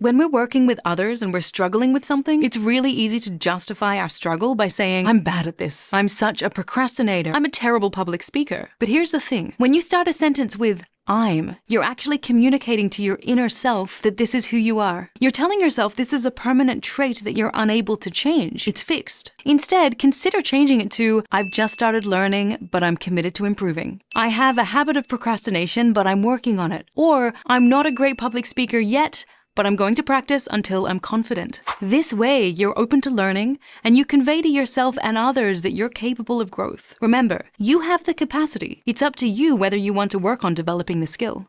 When we're working with others and we're struggling with something, it's really easy to justify our struggle by saying, I'm bad at this. I'm such a procrastinator. I'm a terrible public speaker. But here's the thing when you start a sentence with, I'm, you're actually communicating to your inner self that this is who you are. You're telling yourself this is a permanent trait that you're unable to change. It's fixed. Instead, consider changing it to, I've just started learning, but I'm committed to improving. I have a habit of procrastination, but I'm working on it. Or, I'm not a great public speaker yet, but I'm going to practice until I'm confident. This way, you're open to learning and you convey to yourself and others that you're capable of growth. Remember, you have the capacity. It's up to you whether you want to work on developing the skill.